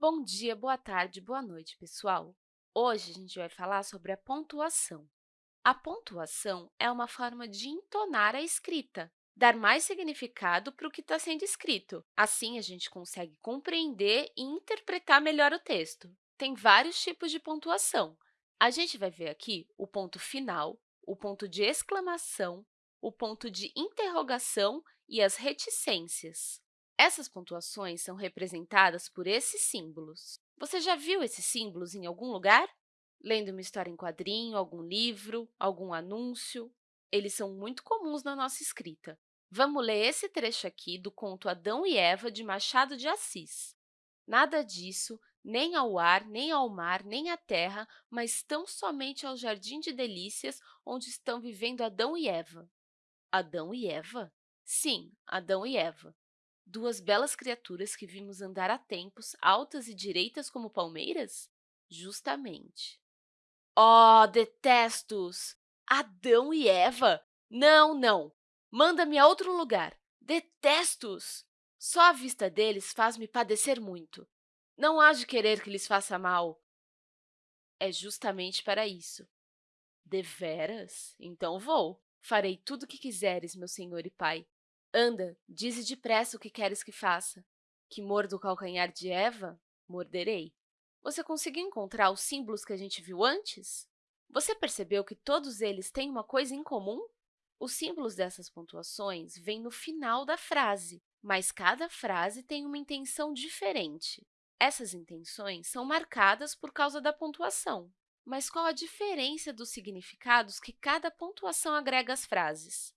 Bom dia, boa tarde, boa noite, pessoal! Hoje, a gente vai falar sobre a pontuação. A pontuação é uma forma de entonar a escrita, dar mais significado para o que está sendo escrito. Assim, a gente consegue compreender e interpretar melhor o texto. Tem vários tipos de pontuação. A gente vai ver aqui o ponto final, o ponto de exclamação, o ponto de interrogação e as reticências. Essas pontuações são representadas por esses símbolos. Você já viu esses símbolos em algum lugar? Lendo uma história em quadrinho, algum livro, algum anúncio? Eles são muito comuns na nossa escrita. Vamos ler esse trecho aqui do conto Adão e Eva, de Machado de Assis. Nada disso, nem ao ar, nem ao mar, nem à terra, mas tão somente ao jardim de delícias onde estão vivendo Adão e Eva. Adão e Eva? Sim, Adão e Eva duas belas criaturas que vimos andar há tempos, altas e direitas como palmeiras? Justamente. Oh, detesto-os! Adão e Eva? Não, não! Manda-me a outro lugar! Detesto-os! Só a vista deles faz-me padecer muito. Não há de querer que lhes faça mal. É justamente para isso. Deveras? Então vou. Farei tudo o que quiseres, meu senhor e pai. Anda, dize depressa o que queres que faça. Que mordo o calcanhar de Eva? Morderei. Você conseguiu encontrar os símbolos que a gente viu antes? Você percebeu que todos eles têm uma coisa em comum? Os símbolos dessas pontuações vêm no final da frase, mas cada frase tem uma intenção diferente. Essas intenções são marcadas por causa da pontuação. Mas qual a diferença dos significados que cada pontuação agrega às frases?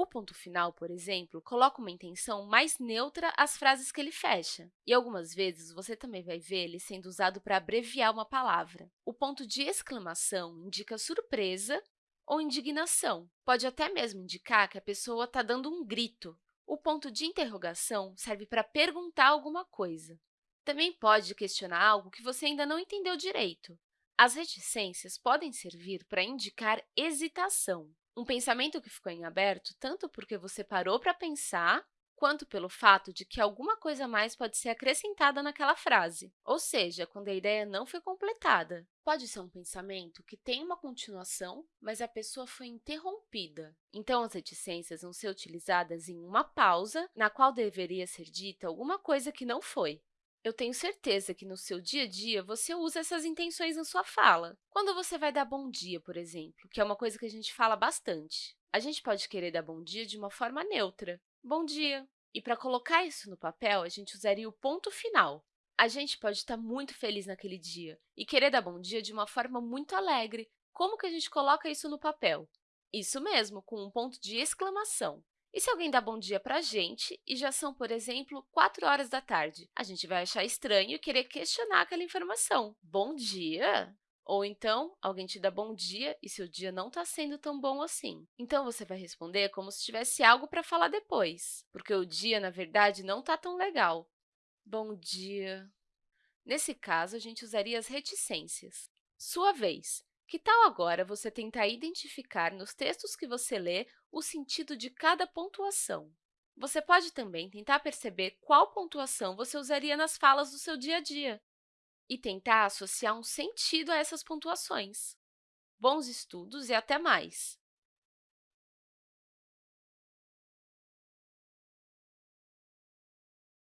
O ponto final, por exemplo, coloca uma intenção mais neutra às frases que ele fecha. E algumas vezes você também vai ver ele sendo usado para abreviar uma palavra. O ponto de exclamação indica surpresa ou indignação. Pode até mesmo indicar que a pessoa está dando um grito. O ponto de interrogação serve para perguntar alguma coisa. Também pode questionar algo que você ainda não entendeu direito. As reticências podem servir para indicar hesitação. Um pensamento que ficou em aberto tanto porque você parou para pensar, quanto pelo fato de que alguma coisa mais pode ser acrescentada naquela frase, ou seja, quando a ideia não foi completada. Pode ser um pensamento que tem uma continuação, mas a pessoa foi interrompida. Então, as reticências vão ser utilizadas em uma pausa, na qual deveria ser dita alguma coisa que não foi. Eu tenho certeza que no seu dia a dia você usa essas intenções na sua fala. Quando você vai dar bom dia, por exemplo, que é uma coisa que a gente fala bastante, a gente pode querer dar bom dia de uma forma neutra. Bom dia! E para colocar isso no papel, a gente usaria o ponto final. A gente pode estar muito feliz naquele dia e querer dar bom dia de uma forma muito alegre. Como que a gente coloca isso no papel? Isso mesmo, com um ponto de exclamação. E se alguém dá bom dia para a gente e já são, por exemplo, 4 horas da tarde? A gente vai achar estranho e querer questionar aquela informação. Bom dia? Ou então, alguém te dá bom dia e seu dia não está sendo tão bom assim. Então, você vai responder como se tivesse algo para falar depois, porque o dia, na verdade, não está tão legal. Bom dia. Nesse caso, a gente usaria as reticências. Sua vez. Que tal agora você tentar identificar nos textos que você lê o sentido de cada pontuação? Você pode também tentar perceber qual pontuação você usaria nas falas do seu dia a dia e tentar associar um sentido a essas pontuações. Bons estudos e até mais!